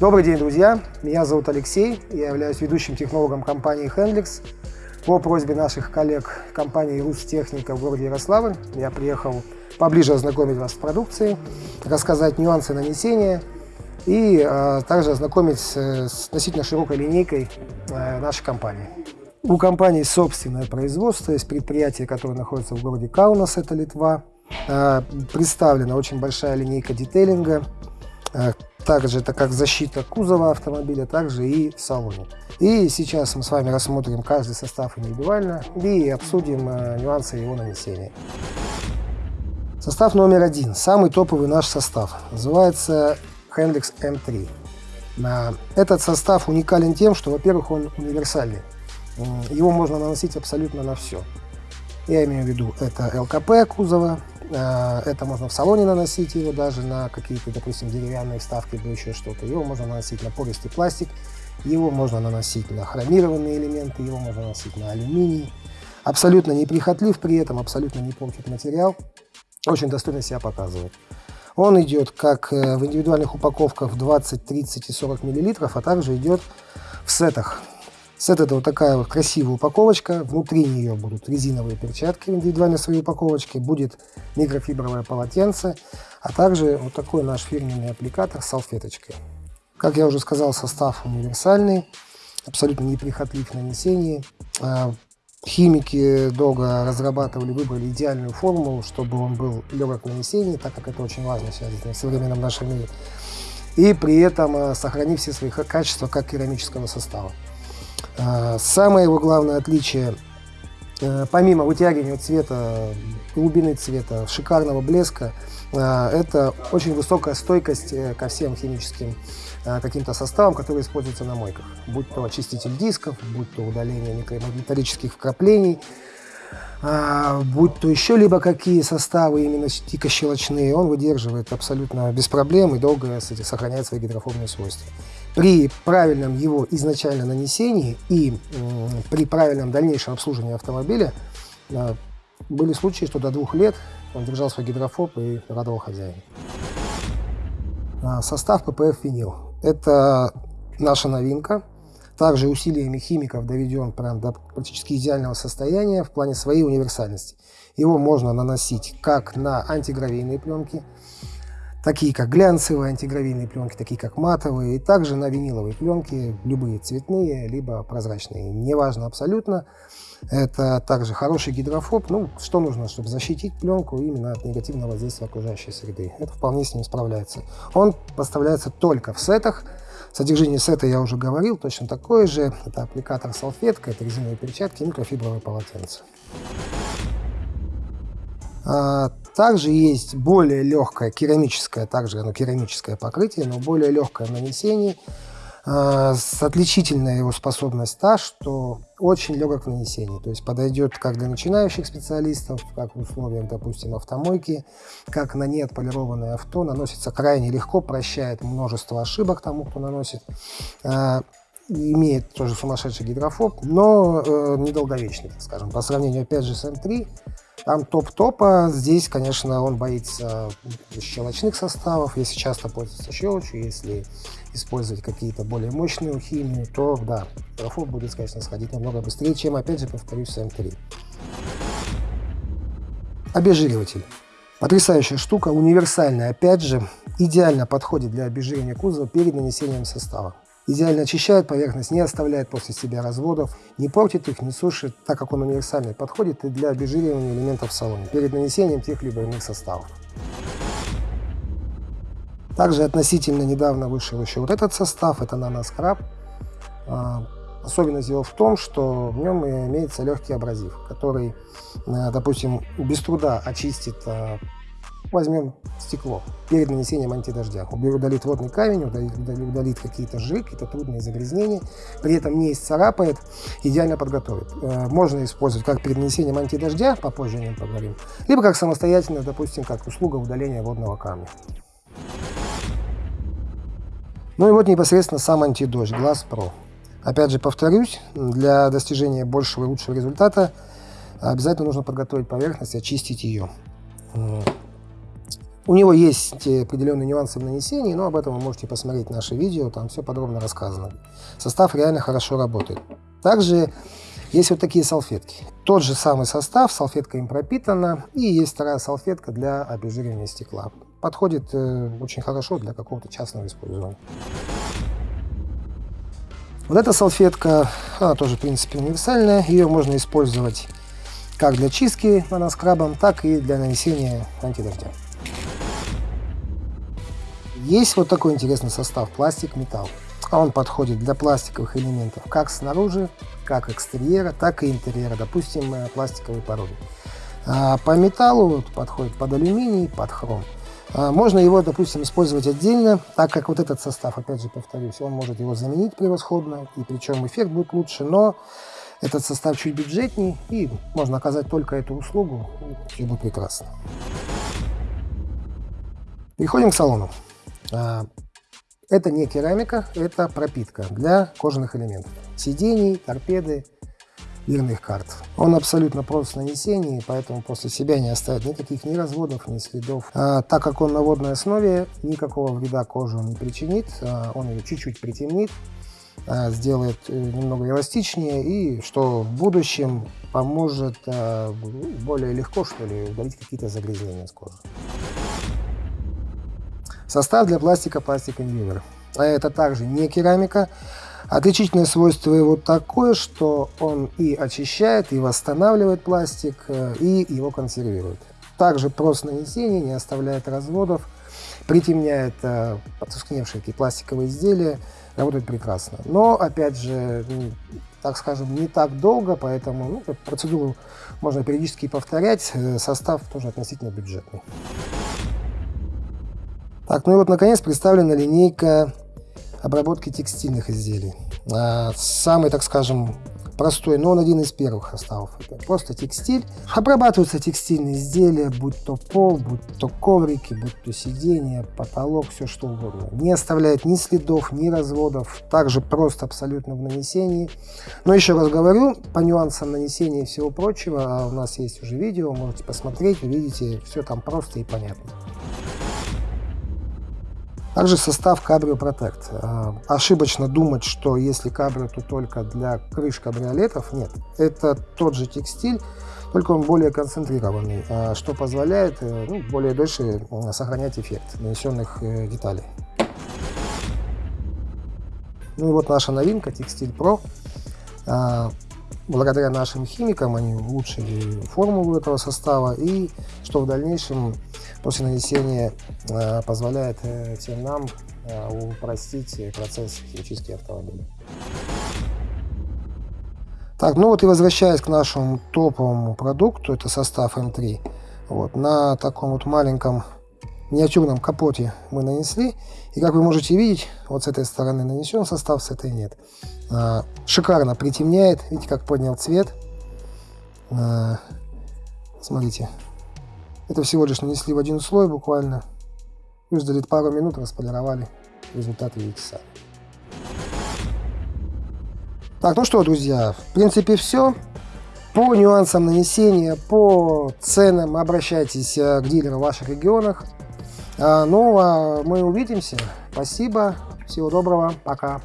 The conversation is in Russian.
Добрый день, друзья! Меня зовут Алексей, я являюсь ведущим технологом компании Hendrix. По просьбе наших коллег компании Рустехника в городе Ярославль я приехал поближе ознакомить вас с продукцией, рассказать нюансы нанесения и э, также ознакомить с, с относительно широкой линейкой э, нашей компании. У компании собственное производство, есть предприятие, которое находится в городе Каунас, это Литва. Э, представлена очень большая линейка детейлинга, э, также это как защита кузова автомобиля, также и в салоне. И сейчас мы с вами рассмотрим каждый состав индивидуально и обсудим э, нюансы его нанесения. Состав номер один, самый топовый наш состав, называется Hendrix M3. Этот состав уникален тем, что, во-первых, он универсальный. Его можно наносить абсолютно на все. Я имею в виду, это ЛКП кузова, это можно в салоне наносить его даже на какие-то, допустим, деревянные вставки или еще что-то. Его можно наносить на пористый пластик, его можно наносить на хромированные элементы, его можно наносить на алюминий. Абсолютно неприхотлив при этом, абсолютно не портит материал. Очень достойно себя показывает. Он идет как э, в индивидуальных упаковках в 20, 30 и 40 мл, а также идет в сетах Сет это вот такая вот красивая упаковочка. Внутри нее будут резиновые перчатки в индивидуальной своей упаковочке. Будет микрофибровое полотенце, а также вот такой наш фирменный аппликатор с салфеточкой. Как я уже сказал, состав универсальный, абсолютно неприхотлив в нанесении. А, химики долго разрабатывали, выбрали идеальную формулу, чтобы он был легок в нанесении, так как это очень важно сейчас в современном нашем мире. И при этом а, сохранив все свои качества как керамического состава. А, самое его главное отличие, э, помимо вытягивания цвета, глубины цвета, шикарного блеска, а, это очень высокая стойкость э, ко всем химическим а, каким-то составам, которые используются на мойках. Будь то очиститель дисков, будь то удаление металлических вкраплений, будь то еще либо какие составы именно щелочные, он выдерживает абсолютно без проблем и долго сохраняет свои гидрофобные свойства при правильном его изначально нанесении и при правильном дальнейшем обслуживании автомобиля э, были случаи, что до двух лет он держал свой гидрофоб и радовал хозяина. Состав ППФ винил. Это наша новинка. Также усилиями химиков доведен прям до практически идеального состояния в плане своей универсальности. Его можно наносить как на антигравийные пленки, такие как глянцевые антигравийные пленки, такие как матовые, и также на виниловые пленки, любые цветные, либо прозрачные, неважно абсолютно. Это также хороший гидрофоб. Ну, что нужно, чтобы защитить пленку именно от негативного воздействия окружающей среды. Это вполне с ним справляется. Он поставляется только в сетах. Содержание сета я уже говорил, точно такое же. Это аппликатор салфетка, это резиновые перчатки, микрофибровое полотенце. Также есть более легкое керамическое, также оно керамическое покрытие, но более легкое в нанесении. А, с отличительная его способность та, что очень легок в нанесении. То есть подойдет как для начинающих специалистов, как в условиях, допустим, автомойки, как на неотполированное авто. Наносится крайне легко, прощает множество ошибок тому, кто наносит. А, имеет тоже сумасшедший гидрофоб, но э, недолговечный, так скажем. По сравнению, опять же, с М3, там топ-топа. Здесь, конечно, он боится щелочных составов. Если часто пользоваться щелочью, если использовать какие-то более мощные химии, то да, графот будет, конечно, сходить намного быстрее, чем, опять же, повторюсь, с М3. Обезжириватель. Потрясающая штука, универсальная, опять же, идеально подходит для обезжиривания кузова перед нанесением состава. Идеально очищает поверхность, не оставляет после себя разводов, не портит их, не сушит, так как он универсальный, подходит и для обезжиривания элементов в салоне перед нанесением тех либо иных составов. Также относительно недавно вышел еще вот этот состав, это наноскраб. Особенность его в том, что в нем имеется легкий абразив, который, э, допустим, без труда очистит а, Возьмем стекло перед нанесением антидождя. Удалит водный камень, удалит, удалит какие-то жиры, какие-то трудные загрязнения. При этом не исцарапает, идеально подготовит. Э, можно использовать как перед нанесением антидождя, попозже о нем поговорим, либо как самостоятельно, допустим, как услуга удаления водного камня. Ну и вот непосредственно сам антидождь, Glass Pro. Опять же повторюсь, для достижения большего и лучшего результата обязательно нужно подготовить поверхность очистить ее. У него есть определенные нюансы в нанесении, но об этом вы можете посмотреть наше видео, там все подробно рассказано. Состав реально хорошо работает. Также есть вот такие салфетки. Тот же самый состав, салфетка им пропитана, и есть вторая салфетка для обезжиривания стекла. Подходит э, очень хорошо для какого-то частного использования. Вот эта салфетка, она тоже, в принципе, универсальная. Ее можно использовать как для чистки наноскрабом, так и для нанесения антидождя. Есть вот такой интересный состав пластик-металл. Он подходит для пластиковых элементов как снаружи, как экстерьера, так и интерьера, допустим, э, пластиковой породы. А по металлу подходит под алюминий, под хром. А можно его, допустим, использовать отдельно, так как вот этот состав, опять же повторюсь, он может его заменить превосходно, и причем эффект будет лучше, но этот состав чуть бюджетней, и можно оказать только эту услугу, и будет прекрасно. Переходим к салону. А, это не керамика, это пропитка для кожаных элементов. Сидений, торпеды, дверных карт. Он абсолютно прост в нанесении, поэтому после себя не оставит никаких ни разводов, ни следов. А, так как он на водной основе, никакого вреда коже он не причинит, а, он ее чуть-чуть притемнит, а, сделает э, немного эластичнее и что в будущем поможет а, более легко что ли удалить какие-то загрязнения с кожи. Состав для пластика пластик инвивер. А это также не керамика. Отличительное свойство его такое, что он и очищает, и восстанавливает пластик, э, и его консервирует. Также прост нанесения, не оставляет разводов, притемняет э, потускневшие такие пластиковые изделия, работает прекрасно. Но, опять же, так скажем, не так долго, поэтому ну, процедуру можно периодически повторять, э, состав тоже относительно бюджетный. Так, ну и вот наконец представлена линейка обработки текстильных изделий. А, самый, так скажем, простой, но он один из первых составов. Это просто текстиль. Обрабатываются текстильные изделия, будь то пол, будь то коврики, будь то сиденья, потолок, все что угодно. Не оставляет ни следов, ни разводов. Также просто абсолютно в нанесении. Но еще раз говорю, по нюансам нанесения и всего прочего, а у нас есть уже видео, можете посмотреть, увидите, все там просто и понятно. Также состав Cabrio Protect. А, ошибочно думать, что если Cabrio, то только для крыш кабриолетов. Нет, это тот же текстиль, только он более концентрированный, а, что позволяет э, ну, более дольше сохранять эффект нанесенных э, деталей. Ну и вот наша новинка Текстиль Pro. Благодаря нашим химикам они улучшили формулу этого состава и что в дальнейшем после нанесения э, позволяет э, всем нам э, упростить процесс химчистки автомобиля. Так, ну вот и возвращаясь к нашему топовому продукту, это состав М3. Вот, на таком вот маленьком миниатюрном капоте мы нанесли. И как вы можете видеть, вот с этой стороны нанесен состав, с этой нет. А, шикарно притемняет. Видите, как поднял цвет. А, смотрите. Это всего лишь нанесли в один слой буквально. Выждали пару минут, располировали. Результат видите сами. Так, ну что, друзья, в принципе все. По нюансам нанесения, по ценам обращайтесь э, к дилерам в ваших регионах. А, ну, а мы увидимся. Спасибо. Всего доброго. Пока.